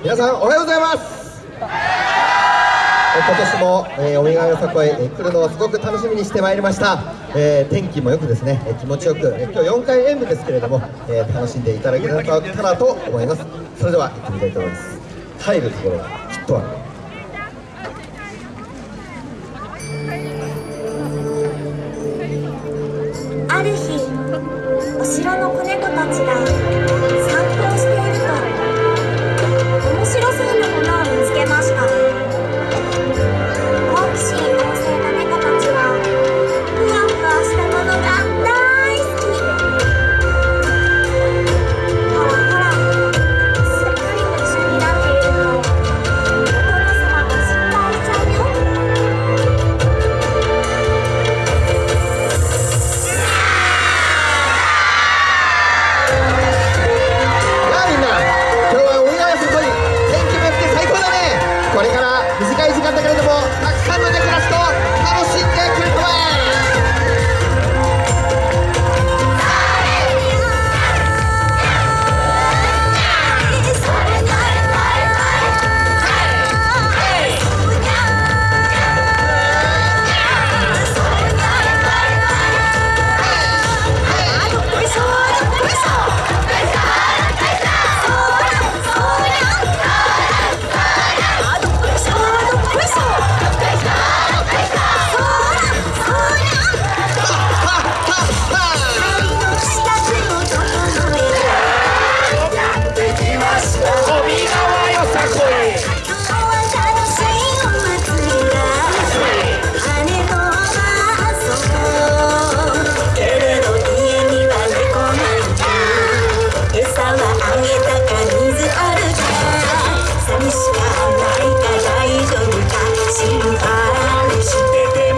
皆さんおはようございます。今年も、えー、お見よさこい、えー、来るのをすごく楽しみにしてまいりました、えー、天気もよくですね、えー、気持ちよく、えー、今日4回演舞ですけれども、えー、楽しんでいただけたらと思います。それでは行ってみたいと思います。入るところがきっとある。ある日お城の子猫たちが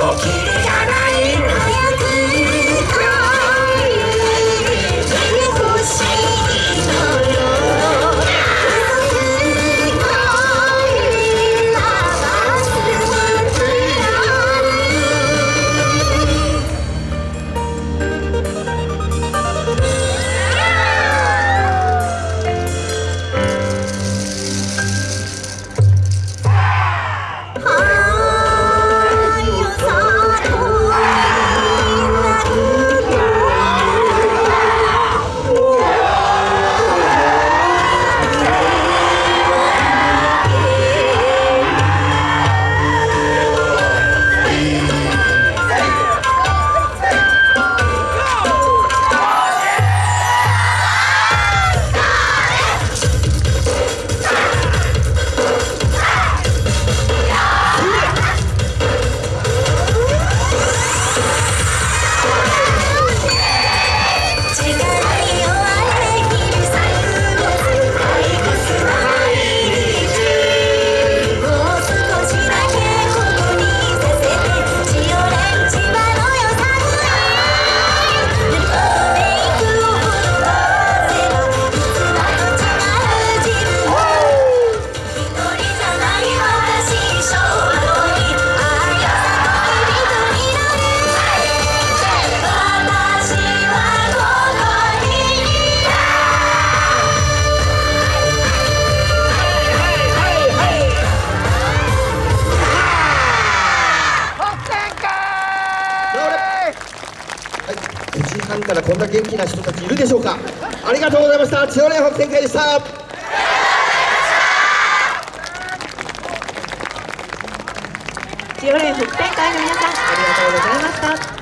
Never 半からこんな元気な人たちいるでしょうか。ありがとうございました。千代蓮北展開でした。千代連北展会の皆さんありがとうございました。